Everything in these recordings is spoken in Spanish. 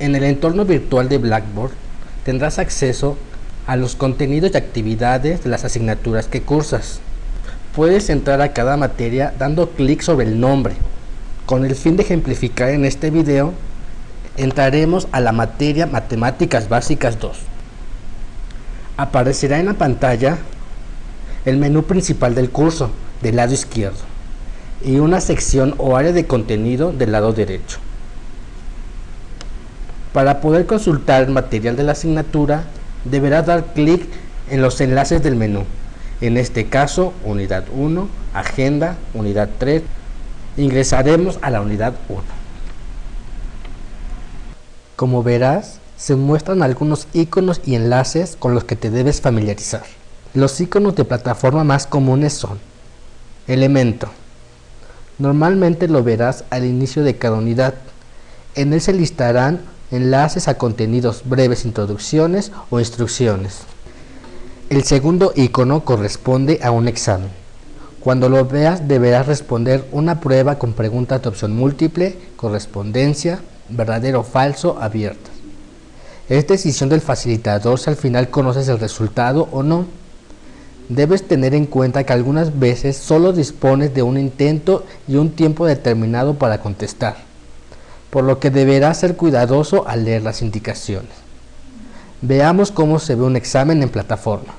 En el entorno virtual de Blackboard tendrás acceso a los contenidos y actividades de las asignaturas que cursas. Puedes entrar a cada materia dando clic sobre el nombre. Con el fin de ejemplificar en este video, entraremos a la materia Matemáticas Básicas 2. Aparecerá en la pantalla el menú principal del curso del lado izquierdo y una sección o área de contenido del lado derecho. Para poder consultar el material de la asignatura, deberá dar clic en los enlaces del menú. En este caso, unidad 1, agenda, unidad 3. Ingresaremos a la unidad 1. Como verás, se muestran algunos iconos y enlaces con los que te debes familiarizar. Los iconos de plataforma más comunes son Elemento. Normalmente lo verás al inicio de cada unidad. En él se listarán enlaces a contenidos breves introducciones o instrucciones. El segundo icono corresponde a un examen. Cuando lo veas deberás responder una prueba con preguntas de opción múltiple, correspondencia, verdadero o falso, abiertas. Es decisión del facilitador si al final conoces el resultado o no. Debes tener en cuenta que algunas veces solo dispones de un intento y un tiempo determinado para contestar, por lo que deberás ser cuidadoso al leer las indicaciones. Veamos cómo se ve un examen en plataforma.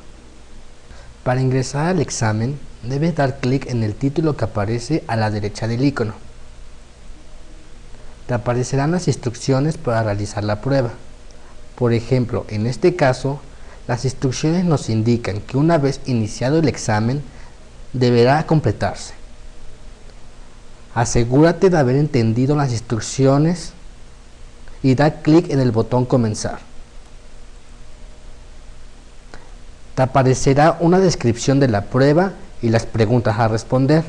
Para ingresar al examen, debes dar clic en el título que aparece a la derecha del icono. Te aparecerán las instrucciones para realizar la prueba. Por ejemplo, en este caso, las instrucciones nos indican que una vez iniciado el examen, deberá completarse. Asegúrate de haber entendido las instrucciones y da clic en el botón comenzar. Te aparecerá una descripción de la prueba y las preguntas a responder.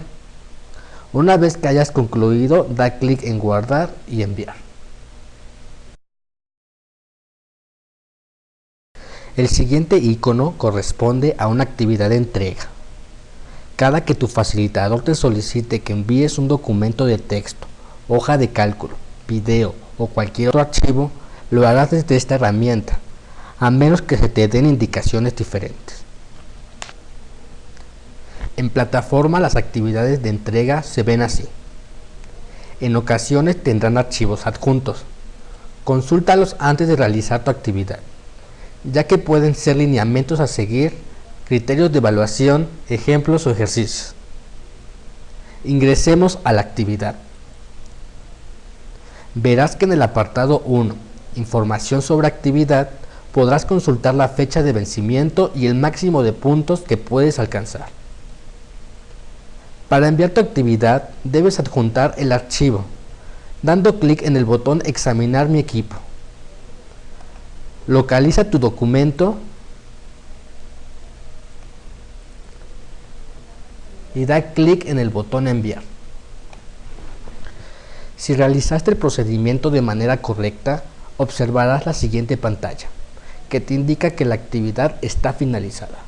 Una vez que hayas concluido, da clic en guardar y enviar. El siguiente icono corresponde a una actividad de entrega. Cada que tu facilitador te solicite que envíes un documento de texto, hoja de cálculo, video o cualquier otro archivo, lo harás desde esta herramienta, a menos que se te den indicaciones diferentes. En plataforma las actividades de entrega se ven así. En ocasiones tendrán archivos adjuntos. Consúltalos antes de realizar tu actividad ya que pueden ser lineamientos a seguir, criterios de evaluación, ejemplos o ejercicios. Ingresemos a la actividad. Verás que en el apartado 1, Información sobre actividad, podrás consultar la fecha de vencimiento y el máximo de puntos que puedes alcanzar. Para enviar tu actividad, debes adjuntar el archivo, dando clic en el botón Examinar mi equipo localiza tu documento y da clic en el botón enviar. Si realizaste el procedimiento de manera correcta, observarás la siguiente pantalla, que te indica que la actividad está finalizada.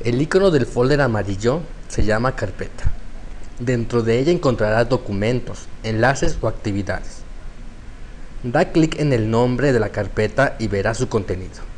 El icono del folder amarillo se llama carpeta. Dentro de ella encontrarás documentos, enlaces o actividades. Da clic en el nombre de la carpeta y verás su contenido.